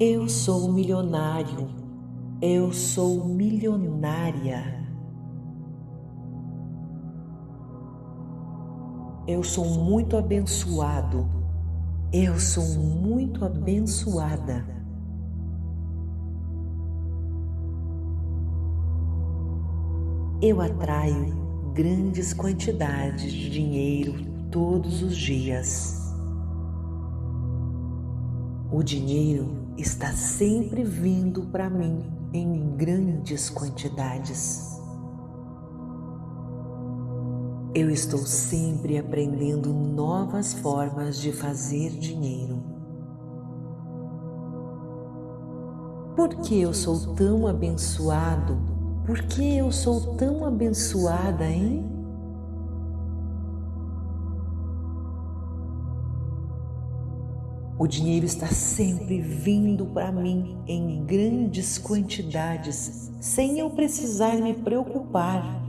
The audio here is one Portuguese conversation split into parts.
Eu sou milionário. Eu sou milionária. Eu sou muito abençoado. Eu sou muito abençoada. Eu atraio grandes quantidades de dinheiro todos os dias. O dinheiro está sempre vindo para mim em grandes quantidades. Eu estou sempre aprendendo novas formas de fazer dinheiro. Por que eu sou tão abençoado? Por que eu sou tão abençoada, hein? O dinheiro está sempre vindo para mim em grandes quantidades, sem eu precisar me preocupar.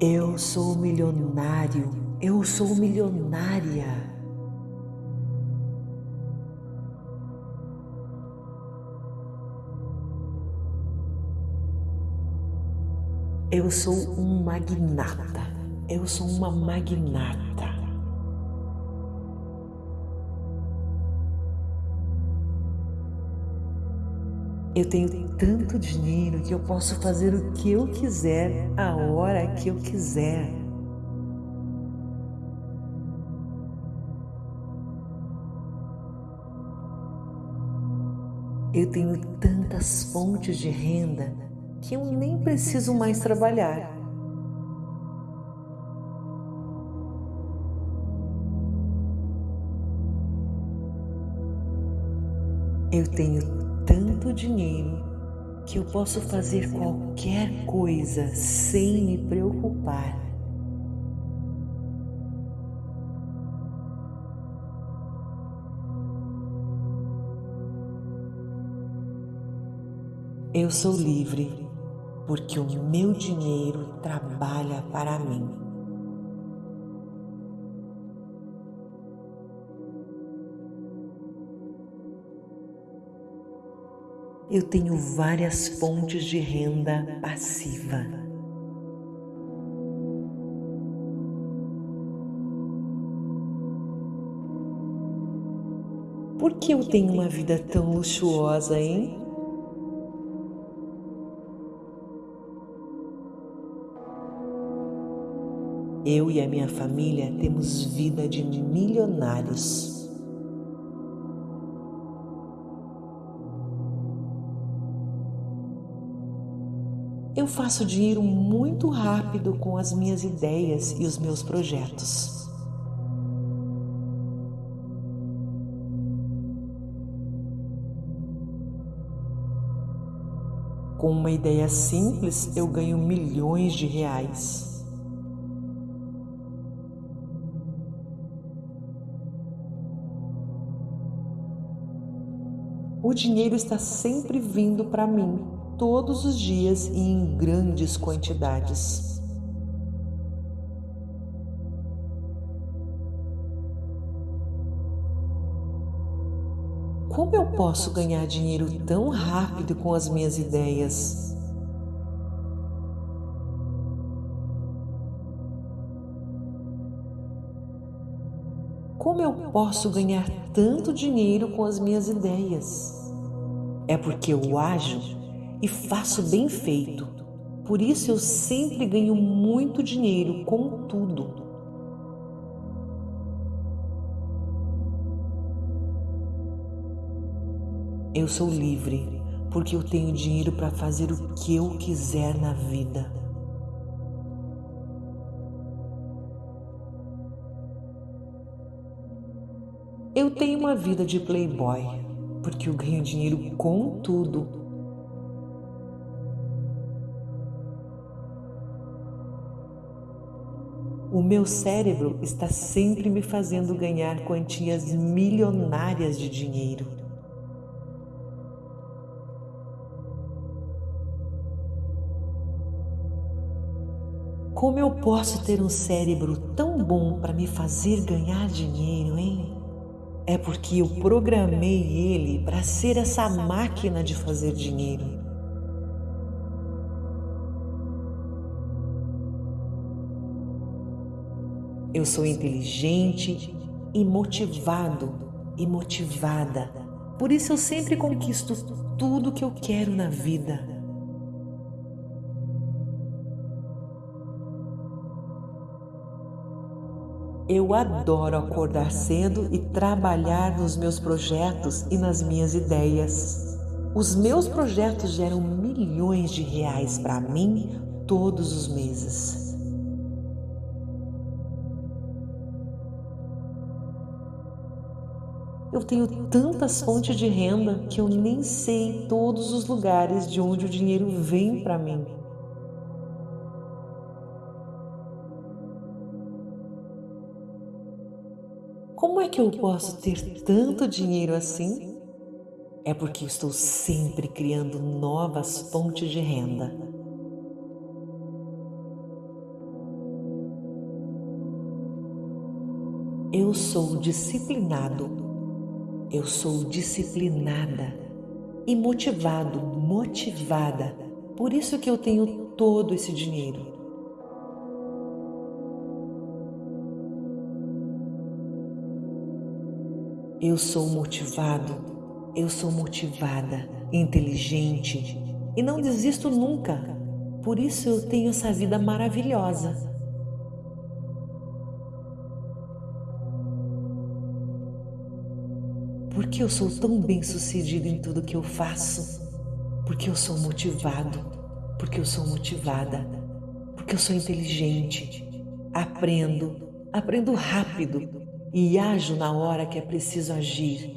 Eu sou milionário, eu sou milionária. Eu sou um magnata. Eu sou uma magnata. Eu tenho tanto dinheiro que eu posso fazer o que eu quiser, a hora que eu quiser. Eu tenho tantas fontes de renda que eu nem preciso mais trabalhar. Eu tenho tanto dinheiro que eu posso fazer qualquer coisa sem me preocupar. Eu sou livre porque o meu dinheiro trabalha para mim. Eu tenho várias fontes de renda passiva. Por que eu tenho uma vida tão luxuosa, hein? Eu e a minha família temos vida de milionários. Eu faço dinheiro muito rápido com as minhas ideias e os meus projetos. Com uma ideia simples, eu ganho milhões de reais. O dinheiro está sempre vindo para mim, todos os dias e em grandes quantidades. Como eu posso ganhar dinheiro tão rápido com as minhas ideias? Posso ganhar tanto dinheiro com as minhas ideias? É porque eu ajo e faço bem feito. Por isso eu sempre ganho muito dinheiro com tudo. Eu sou livre porque eu tenho dinheiro para fazer o que eu quiser na vida. Eu tenho uma vida de playboy porque eu ganho dinheiro com tudo. O meu cérebro está sempre me fazendo ganhar quantias milionárias de dinheiro. Como eu posso ter um cérebro tão bom para me fazer ganhar dinheiro, hein? É porque eu programei ele para ser essa máquina de fazer dinheiro. Eu sou inteligente e motivado e motivada. Por isso eu sempre conquisto tudo que eu quero na vida. Eu adoro acordar cedo e trabalhar nos meus projetos e nas minhas ideias. Os meus projetos geram milhões de reais para mim todos os meses. Eu tenho tantas fontes de renda que eu nem sei todos os lugares de onde o dinheiro vem para mim. Como é que eu posso ter tanto dinheiro assim? É porque estou sempre criando novas fontes de renda. Eu sou disciplinado, eu sou disciplinada e motivado, motivada. Por isso que eu tenho todo esse dinheiro. Eu sou motivado, eu sou motivada, inteligente e não desisto nunca. Por isso eu tenho essa vida maravilhosa. Por que eu sou tão bem sucedido em tudo que eu faço? Porque eu sou motivado, porque eu sou motivada, porque eu sou inteligente, aprendo, aprendo rápido, e ajo na hora que é preciso agir.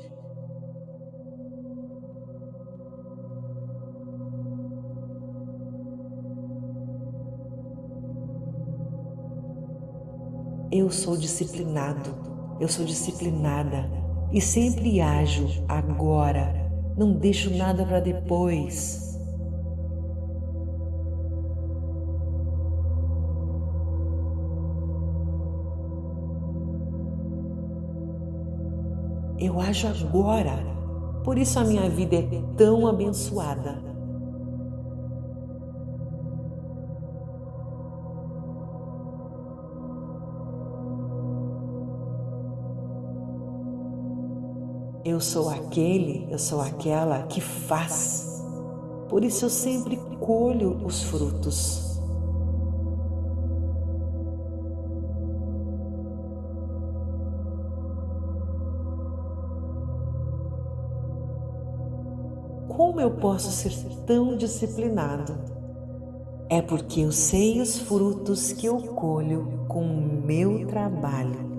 Eu sou disciplinado, eu sou disciplinada e sempre ajo agora, não deixo nada para depois. Eu ajo agora. Por isso a minha vida é tão abençoada. Eu sou aquele, eu sou aquela que faz. Por isso eu sempre colho os frutos. Posso ser tão disciplinado? É porque eu sei os frutos que eu colho com o meu trabalho.